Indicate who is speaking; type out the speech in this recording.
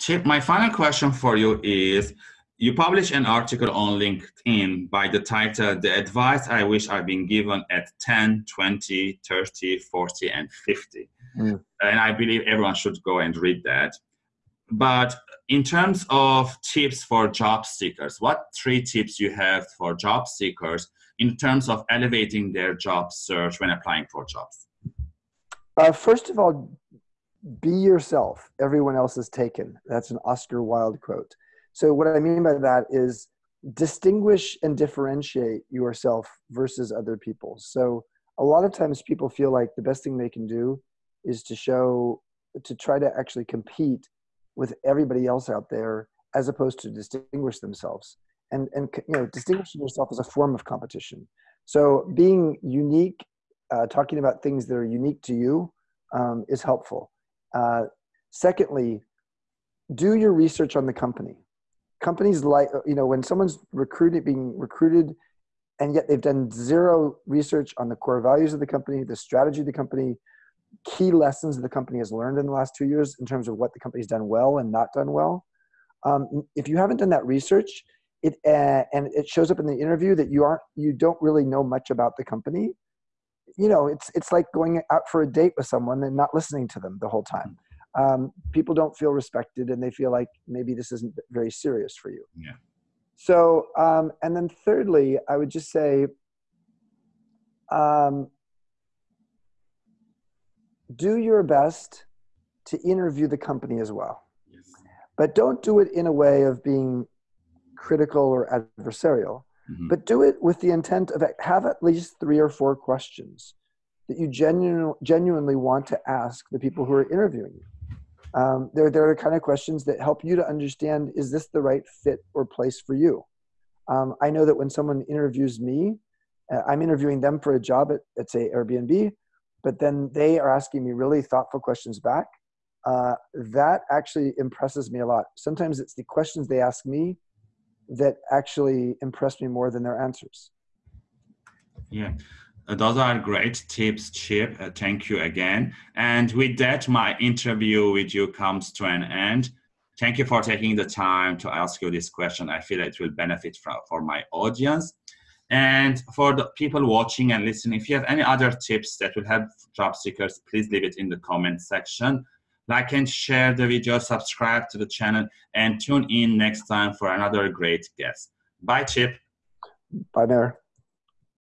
Speaker 1: Chip, my final question for you is, you publish an article on LinkedIn by the title, The Advice I Wish I'd Been Given at 10, 20, 30, 40, and 50. Mm. And I believe everyone should go and read that. But in terms of tips for job seekers, what three tips you have for job seekers in terms of elevating their job search when applying for jobs?
Speaker 2: Uh, first of all, be yourself. Everyone else is taken. That's an Oscar Wilde quote. So, what I mean by that is distinguish and differentiate yourself versus other people. So, a lot of times people feel like the best thing they can do is to show, to try to actually compete with everybody else out there as opposed to distinguish themselves and and you know distinguishing yourself is a form of competition so being unique uh, talking about things that are unique to you um, is helpful uh, secondly do your research on the company companies like you know when someone's recruited being recruited and yet they've done zero research on the core values of the company the strategy of the company key lessons the company has learned in the last two years in terms of what the company's done well and not done well. Um, if you haven't done that research, it uh, and it shows up in the interview that you aren't you don't really know much about the company. You know, it's it's like going out for a date with someone and not listening to them the whole time. Um, people don't feel respected and they feel like maybe this isn't very serious for you.
Speaker 1: Yeah.
Speaker 2: So, um, and then thirdly, I would just say, um, do your best to interview the company as well. Yes. But don't do it in a way of being critical or adversarial, mm-hmm. but do it with the intent of have at least three or four questions that you genu- genuinely want to ask the people who are interviewing you. Um, they're, they're the kind of questions that help you to understand is this the right fit or place for you? Um, I know that when someone interviews me, uh, I'm interviewing them for a job at, at say Airbnb but then they are asking me really thoughtful questions back. Uh, that actually impresses me a lot. Sometimes it's the questions they ask me that actually impressed me more than their answers.
Speaker 1: Yeah, uh, those are great tips, Chip. Uh, thank you again. And with that, my interview with you comes to an end. Thank you for taking the time to ask you this question. I feel it will benefit from, for my audience. And for the people watching and listening, if you have any other tips that will help job seekers, please leave it in the comment section. Like and share the video, subscribe to the channel, and tune in next time for another great guest. Bye, Chip.
Speaker 2: Bye, Mayor.